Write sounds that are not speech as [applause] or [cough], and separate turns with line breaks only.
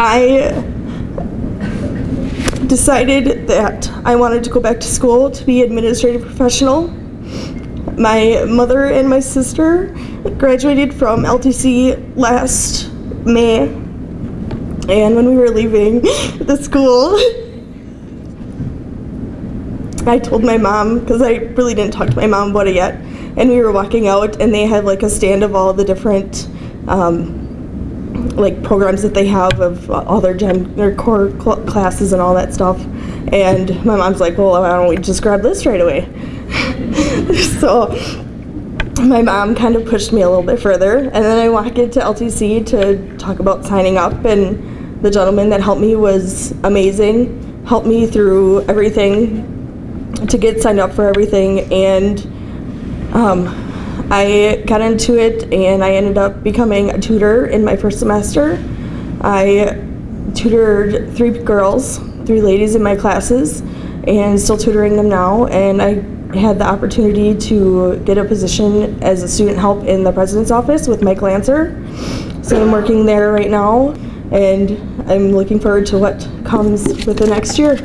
I decided that I wanted to go back to school to be an administrative professional. My mother and my sister graduated from LTC last May. And when we were leaving [laughs] the school, I told my mom, because I really didn't talk to my mom about it yet, and we were walking out and they had like a stand of all the different um, like programs that they have of all their gen their core cl- classes and all that stuff. And my mom's like, well, why don't we just grab this right away? [laughs] so my mom kind of pushed me a little bit further, and then I walked into LTC to talk about signing up, and the gentleman that helped me was amazing, helped me through everything to get signed up for everything, and um, I got into it, and I ended up becoming a tutor in my first semester. I tutored three girls, three ladies in my classes, and still tutoring them now, and I had the opportunity to get a position as a student help in the president's office with Mike Lancer. So I'm working there right now, and I'm looking forward to what comes with the next year.